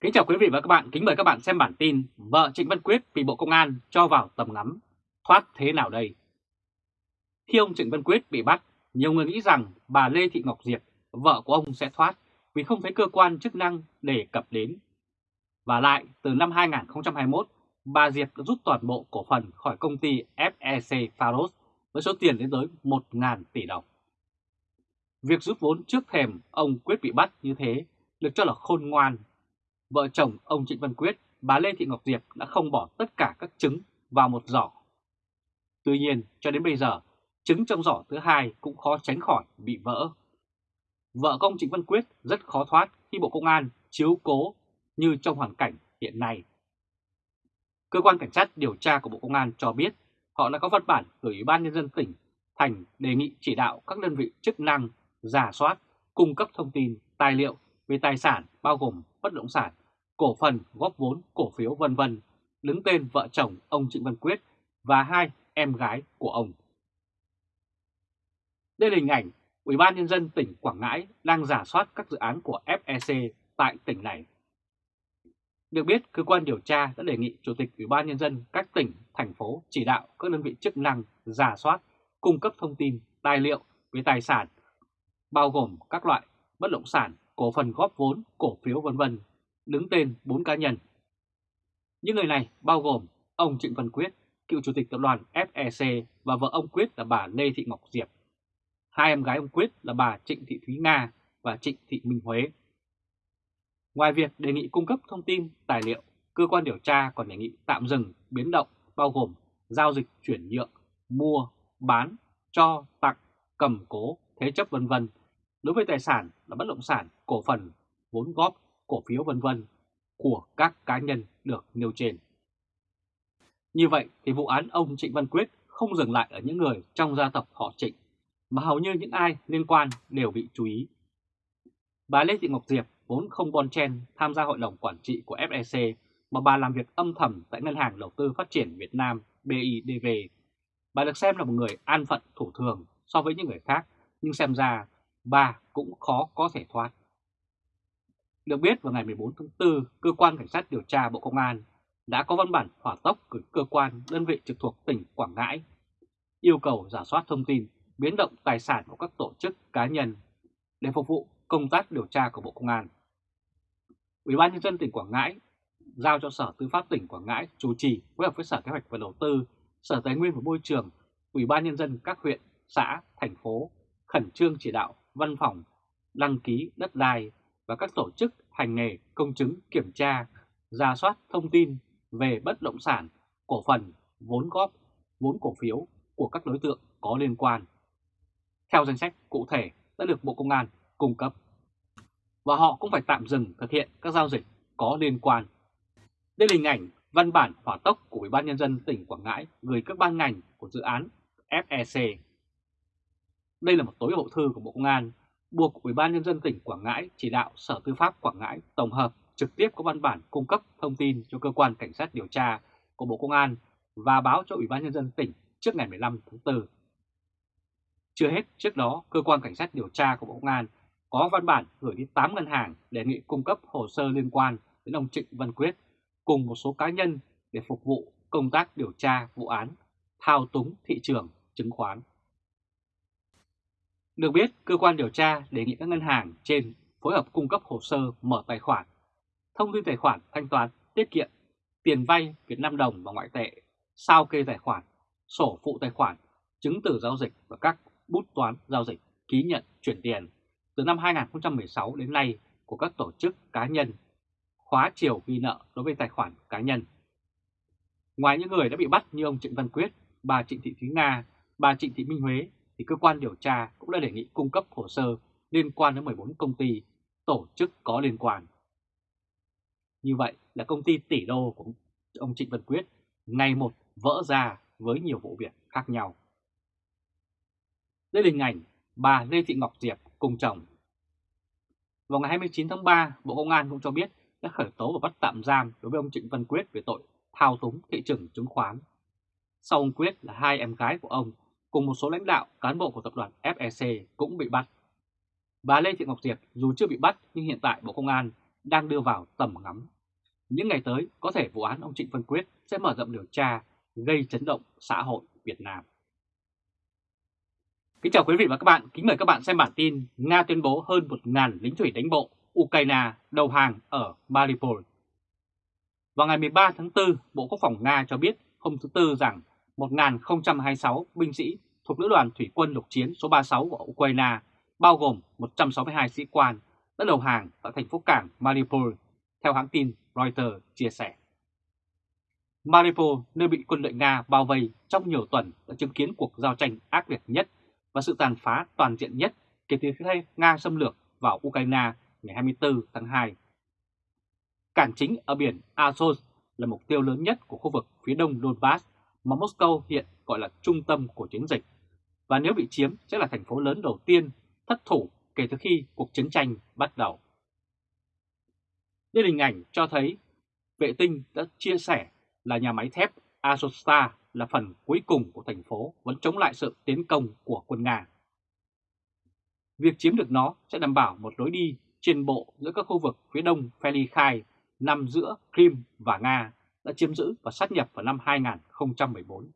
Kính chào quý vị và các bạn, kính mời các bạn xem bản tin Vợ Trịnh Văn Quyết bị Bộ Công an cho vào tầm ngắm, thoát thế nào đây? Khi ông Trịnh Văn Quyết bị bắt, nhiều người nghĩ rằng bà Lê Thị Ngọc Diệp, vợ của ông sẽ thoát vì không thấy cơ quan chức năng đề cập đến. Và lại, từ năm 2021, bà Diệp đã rút toàn bộ cổ phần khỏi công ty FEC Faros với số tiền đến tới 1.000 tỷ đồng. Việc rút vốn trước thềm ông Quyết bị bắt như thế được cho là khôn ngoan vợ chồng ông Trịnh Văn Quyết, bà Lê Thị Ngọc Diệp đã không bỏ tất cả các trứng vào một giỏ. Tuy nhiên, cho đến bây giờ, trứng trong giỏ thứ hai cũng khó tránh khỏi bị vỡ. Vợ công Trịnh Văn Quyết rất khó thoát khi Bộ Công an chiếu cố như trong hoàn cảnh hiện nay. Cơ quan Cảnh sát điều tra của Bộ Công an cho biết họ đã có văn bản gửi Ủy ban Nhân dân tỉnh Thành đề nghị chỉ đạo các đơn vị chức năng giả soát, cung cấp thông tin, tài liệu về tài sản bao gồm bất động sản, cổ phần, góp vốn, cổ phiếu vân vân đứng tên vợ chồng ông Trịnh Văn Quyết và hai em gái của ông. Đây là hình ảnh Ủy ban Nhân dân tỉnh Quảng Ngãi đang giả soát các dự án của FEC tại tỉnh này. Được biết, cơ quan điều tra đã đề nghị Chủ tịch Ủy ban Nhân dân các tỉnh, thành phố chỉ đạo các đơn vị chức năng giả soát, cung cấp thông tin, tài liệu về tài sản, bao gồm các loại bất động sản, cổ phần góp vốn, cổ phiếu vân vân đứng tên 4 cá nhân. Những người này bao gồm ông Trịnh Văn Quyết, cựu chủ tịch tập đoàn FEC và vợ ông Quyết là bà Lê Thị Ngọc Diệp. Hai em gái ông Quyết là bà Trịnh Thị Thúy Nga và Trịnh Thị Minh Huế. Ngoài việc đề nghị cung cấp thông tin, tài liệu, cơ quan điều tra còn đề nghị tạm dừng biến động bao gồm giao dịch chuyển nhượng, mua, bán, cho, tặng, cầm cố, thế chấp vân vân đối với tài sản là bất động sản, cổ phần, vốn góp, cổ phiếu vân vân của các cá nhân được nêu trên. Như vậy thì vụ án ông Trịnh Văn Quyết không dừng lại ở những người trong gia tộc họ Trịnh, mà hầu như những ai liên quan đều bị chú ý. Bà Lê Thị Ngọc Diệp vốn không bon chen tham gia hội đồng quản trị của FEC mà bà làm việc âm thầm tại Ngân hàng Đầu tư Phát triển Việt Nam BIDV. Bà được xem là một người an phận thủ thường so với những người khác, nhưng xem ra bà cũng khó có thể thoát. Được biết vào ngày 14 tháng 4, Cơ quan Cảnh sát điều tra Bộ Công an đã có văn bản hỏa tốc gửi cơ quan đơn vị trực thuộc tỉnh Quảng Ngãi yêu cầu giả soát thông tin, biến động tài sản của các tổ chức cá nhân để phục vụ công tác điều tra của Bộ Công an. Ủy ban nhân dân tỉnh Quảng Ngãi giao cho Sở Tư pháp tỉnh Quảng Ngãi chủ trì phối hợp với Sở Kế hoạch và Đầu tư, Sở Tài nguyên và Môi trường, Ủy ban nhân dân các huyện, xã, thành phố khẩn trương chỉ đạo văn phòng đăng ký đất đai và các tổ chức hành nghề công chứng kiểm tra, ra soát thông tin về bất động sản, cổ phần, vốn góp, vốn cổ phiếu của các đối tượng có liên quan. Theo danh sách cụ thể đã được Bộ Công an cung cấp. Và họ cũng phải tạm dừng thực hiện các giao dịch có liên quan. Đây là hình ảnh văn bản hỏa tốc của Ủy ban Nhân dân tỉnh Quảng Ngãi gửi các ban ngành của dự án FEC. Đây là một tối hậu thư của Bộ Công an buộc Ủy ban Nhân dân tỉnh Quảng Ngãi chỉ đạo Sở Tư pháp Quảng Ngãi tổng hợp trực tiếp có văn bản cung cấp thông tin cho cơ quan cảnh sát điều tra của Bộ Công an và báo cho Ủy ban Nhân dân tỉnh trước ngày 15 tháng 4. Chưa hết, trước đó, cơ quan cảnh sát điều tra của Bộ Công an có văn bản gửi đi 8 ngân hàng đề nghị cung cấp hồ sơ liên quan đến ông Trịnh Văn Quyết cùng một số cá nhân để phục vụ công tác điều tra vụ án thao túng thị trường chứng khoán. Được biết, cơ quan điều tra đề nghị các ngân hàng trên phối hợp cung cấp hồ sơ mở tài khoản, thông tin tài khoản thanh toán, tiết kiệm, tiền vay Việt Nam đồng và ngoại tệ, sao kê tài khoản, sổ phụ tài khoản, chứng từ giao dịch và các bút toán giao dịch, ký nhận chuyển tiền từ năm 2016 đến nay của các tổ chức cá nhân, khóa chiều ghi nợ đối với tài khoản cá nhân. Ngoài những người đã bị bắt như ông Trịnh Văn Quyết, bà Trịnh Thị Thúy Nga, bà Trịnh Thị Minh Huế thì cơ quan điều tra cũng đã đề nghị cung cấp hồ sơ liên quan đến 14 công ty, tổ chức có liên quan. Như vậy là công ty tỷ đô của ông Trịnh Văn Quyết ngày một vỡ ra với nhiều vụ việc khác nhau. Đây là hình ảnh bà Lê Thị Ngọc Diệp cùng chồng. Vào ngày 29 tháng 3, Bộ Công an cũng cho biết đã khởi tố và bắt tạm giam đối với ông Trịnh Văn Quyết về tội thao túng thị trường chứng khoán. Sau ông Quyết là hai em gái của ông cùng một số lãnh đạo cán bộ của tập đoàn FEC cũng bị bắt. Bà Lê Thị Ngọc Diệp dù chưa bị bắt nhưng hiện tại Bộ Công an đang đưa vào tầm ngắm. Những ngày tới, có thể vụ án ông Trịnh Văn Quyết sẽ mở rộng điều tra, gây chấn động xã hội Việt Nam. Kính chào quý vị và các bạn, kính mời các bạn xem bản tin Nga tuyên bố hơn 1.000 lính thủy đánh bộ Ukraine đầu hàng ở Mariupol. Vào ngày 13 tháng 4, Bộ Quốc phòng Nga cho biết hôm thứ Tư rằng 1.026 binh sĩ thuộc Lữ đoàn Thủy quân lục chiến số 36 của Ukraine, bao gồm 162 sĩ quan, đã đầu hàng tại thành phố cảng Mariupol, theo hãng tin Reuters chia sẻ. Mariupol, nơi bị quân đội Nga bao vây trong nhiều tuần, đã chứng kiến cuộc giao tranh ác liệt nhất và sự tàn phá toàn diện nhất kể từ khi Nga xâm lược vào Ukraine ngày 24 tháng 2. Cảng chính ở biển Azov là mục tiêu lớn nhất của khu vực phía đông Donbass mà Moscow hiện gọi là trung tâm của chiến dịch, và nếu bị chiếm sẽ là thành phố lớn đầu tiên thất thủ kể từ khi cuộc chiến tranh bắt đầu. Đây hình ảnh cho thấy vệ tinh đã chia sẻ là nhà máy thép Azovstal là phần cuối cùng của thành phố vẫn chống lại sự tiến công của quân Nga. Việc chiếm được nó sẽ đảm bảo một lối đi trên bộ giữa các khu vực phía đông Felikai nằm giữa Crimea và Nga đã chiếm giữ và sát nhập vào năm 2014.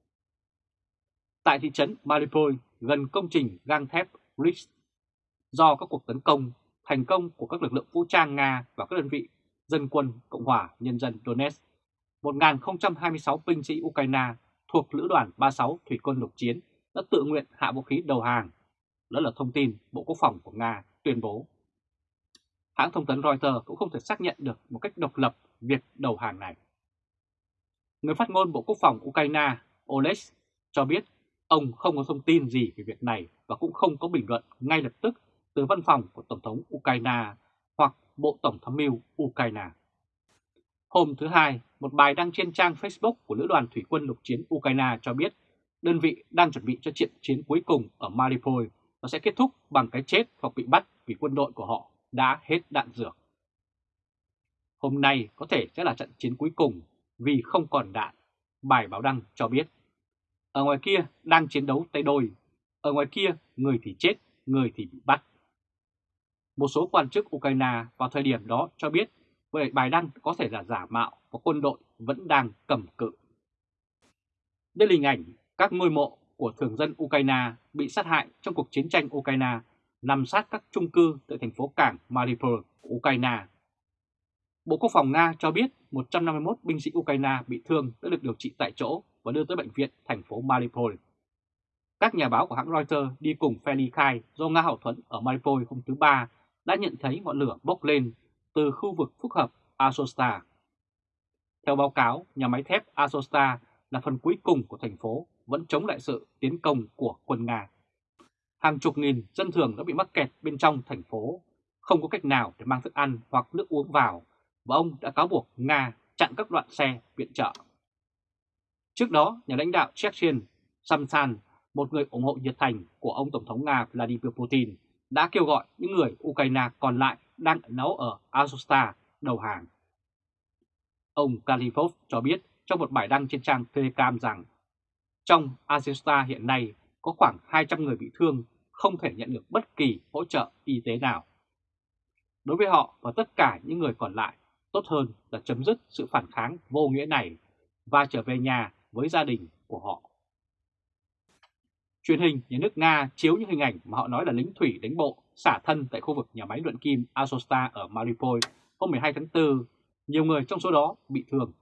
Tại thị trấn Mariupol, gần công trình gang thép Rich, do các cuộc tấn công thành công của các lực lượng vũ trang Nga và các đơn vị dân quân Cộng hòa Nhân dân Donetsk, 1.026 binh sĩ Ukraine thuộc Lữ đoàn 36 Thủy quân lục chiến đã tự nguyện hạ vũ khí đầu hàng. Đó là thông tin Bộ Quốc phòng của Nga tuyên bố. Hãng thông tấn Reuters cũng không thể xác nhận được một cách độc lập việc đầu hàng này. Người phát ngôn Bộ Quốc phòng Ukraine Oles cho biết ông không có thông tin gì về việc này và cũng không có bình luận ngay lập tức từ văn phòng của Tổng thống Ukraine hoặc Bộ Tổng thống mưu Ukraine. Hôm thứ Hai, một bài đăng trên trang Facebook của Lữ đoàn Thủy quân lục chiến Ukraine cho biết đơn vị đang chuẩn bị cho trận chiến cuối cùng ở Mariupol và sẽ kết thúc bằng cái chết hoặc bị bắt vì quân đội của họ đã hết đạn dược. Hôm nay có thể sẽ là trận chiến cuối cùng vì không còn đạn, bài báo đăng cho biết. Ở ngoài kia đang chiến đấu tay đôi, ở ngoài kia người thì chết, người thì bị bắt. Một số quan chức Ukraine vào thời điểm đó cho biết vậy bài đăng có thể là giả mạo và quân đội vẫn đang cầm cự. Đây là hình ảnh các ngôi mộ của thường dân Ukraine bị sát hại trong cuộc chiến tranh Ukraine nằm sát các trung cư tại thành phố cảng Mariupol, Ukraine. Bộ Quốc phòng Nga cho biết 151 binh sĩ Ukraine bị thương đã được điều trị tại chỗ và đưa tới bệnh viện thành phố Mariupol. Các nhà báo của hãng Reuters đi cùng Feli Khai do Nga hậu thuẫn ở Mariupol hôm thứ Ba đã nhận thấy ngọn lửa bốc lên từ khu vực phức hợp Azovstal. Theo báo cáo, nhà máy thép Azovstal là phần cuối cùng của thành phố vẫn chống lại sự tiến công của quân Nga. Hàng chục nghìn dân thường đã bị mắc kẹt bên trong thành phố, không có cách nào để mang thức ăn hoặc nước uống vào, và ông đã cáo buộc Nga chặn các đoạn xe viện trợ. Trước đó, nhà lãnh đạo Chechen Samsan, một người ủng hộ nhiệt thành của ông Tổng thống Nga Vladimir Putin, đã kêu gọi những người Ukraine còn lại đang nấu ở Azovstal đầu hàng. Ông Kalifov cho biết trong một bài đăng trên trang Telegram rằng trong Azovstal hiện nay có khoảng 200 người bị thương không thể nhận được bất kỳ hỗ trợ y tế nào. Đối với họ và tất cả những người còn lại, tốt hơn là chấm dứt sự phản kháng vô nghĩa này và trở về nhà với gia đình của họ. Truyền hình nhà nước Nga chiếu những hình ảnh mà họ nói là lính thủy đánh bộ xả thân tại khu vực nhà máy luyện kim Azovstal ở Mariupol hôm 12 tháng 4. Nhiều người trong số đó bị thương.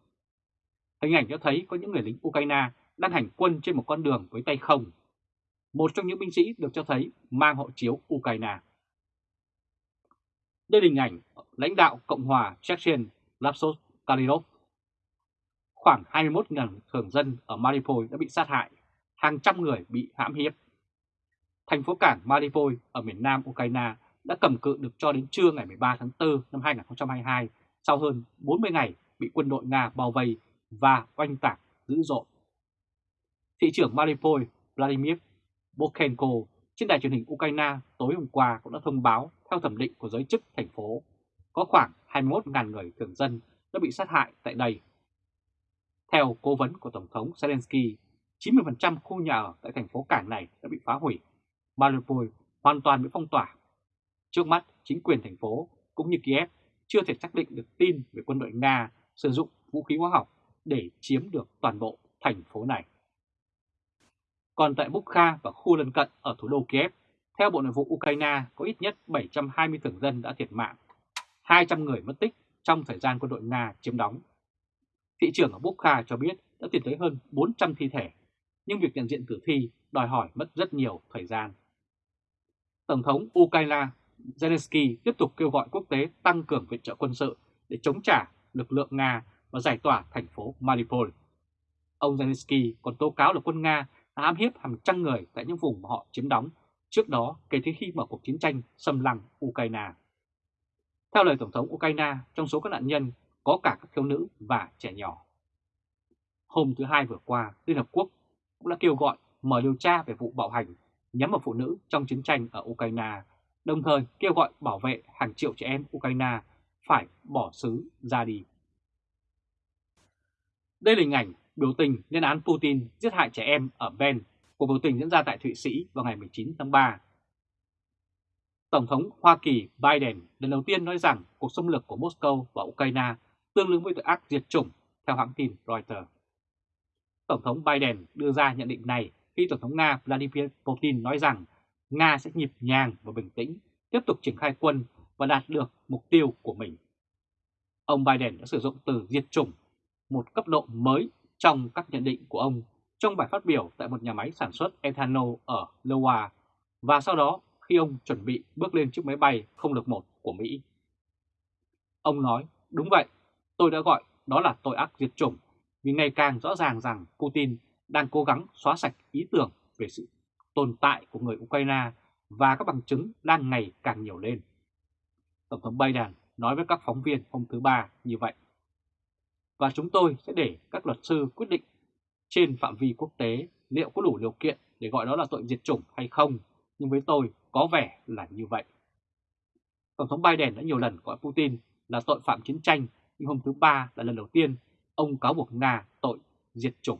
Hình ảnh cho thấy có những người lính Ukraine đang hành quân trên một con đường với tay không. Một trong những binh sĩ được cho thấy mang hộ chiếu Ukraine. Đây là hình ảnh lãnh đạo Cộng hòa Chechen Lapsos Kalirov. Khoảng 21.000 thường dân ở Mariupol đã bị sát hại, hàng trăm người bị hãm hiếp. Thành phố cảng Mariupol ở miền nam Ukraine đã cầm cự được cho đến trưa ngày 13 tháng 4 năm 2022 sau hơn 40 ngày bị quân đội Nga bao vây và oanh tạc dữ dội. Thị trưởng Mariupol Vladimir Bokhenko trên đài truyền hình Ukraine tối hôm qua cũng đã thông báo theo thẩm định của giới chức thành phố có khoảng 21.000 người thường dân đã bị sát hại tại đây. Theo cố vấn của Tổng thống Zelensky, 90% khu nhà ở tại thành phố cảng này đã bị phá hủy. Mariupol hoàn toàn bị phong tỏa. Trước mắt, chính quyền thành phố cũng như Kiev chưa thể xác định được tin về quân đội Nga sử dụng vũ khí hóa học để chiếm được toàn bộ thành phố này. Còn tại Bukha và khu lân cận ở thủ đô Kiev, theo Bộ Nội vụ Ukraine có ít nhất 720 thường dân đã thiệt mạng, 200 người mất tích trong thời gian quân đội Nga chiếm đóng. Thị trưởng ở Bukha cho biết đã tìm thấy hơn 400 thi thể, nhưng việc nhận diện tử thi đòi hỏi mất rất nhiều thời gian. Tổng thống Ukraine Zelensky tiếp tục kêu gọi quốc tế tăng cường viện trợ quân sự để chống trả lực lượng Nga và giải tỏa thành phố Mariupol. Ông Zelensky còn tố cáo là quân Nga đã ám hiếp hàng trăm người tại những vùng mà họ chiếm đóng trước đó kể từ khi mở cuộc chiến tranh xâm lăng Ukraine. Theo lời Tổng thống Ukraine, trong số các nạn nhân có cả các thiếu nữ và trẻ nhỏ. Hôm thứ Hai vừa qua, Liên Hợp Quốc cũng đã kêu gọi mở điều tra về vụ bạo hành nhắm vào phụ nữ trong chiến tranh ở Ukraine, đồng thời kêu gọi bảo vệ hàng triệu trẻ em Ukraine phải bỏ xứ ra đi. Đây là hình ảnh biểu tình lên án Putin giết hại trẻ em ở Ben, cuộc biểu tình diễn ra tại Thụy Sĩ vào ngày 19 tháng 3. Tổng thống Hoa Kỳ Biden lần đầu tiên nói rằng cuộc xâm lược của Moscow và Ukraine tương ứng với tội ác diệt chủng, theo hãng tin Reuters. Tổng thống Biden đưa ra nhận định này khi Tổng thống Nga Vladimir Putin nói rằng Nga sẽ nhịp nhàng và bình tĩnh tiếp tục triển khai quân và đạt được mục tiêu của mình. Ông Biden đã sử dụng từ diệt chủng, một cấp độ mới trong các nhận định của ông trong bài phát biểu tại một nhà máy sản xuất ethanol ở Iowa và sau đó khi ông chuẩn bị bước lên chiếc máy bay không lực một của Mỹ. Ông nói, đúng vậy, tôi đã gọi đó là tội ác diệt chủng vì ngày càng rõ ràng rằng Putin đang cố gắng xóa sạch ý tưởng về sự tồn tại của người Ukraine và các bằng chứng đang ngày càng nhiều lên. Tổng thống Biden nói với các phóng viên hôm thứ Ba như vậy. Và chúng tôi sẽ để các luật sư quyết định trên phạm vi quốc tế liệu có đủ điều kiện để gọi đó là tội diệt chủng hay không, nhưng với tôi có vẻ là như vậy. Tổng thống Biden đã nhiều lần gọi Putin là tội phạm chiến tranh, nhưng hôm thứ Ba là lần đầu tiên ông cáo buộc Nga tội diệt chủng.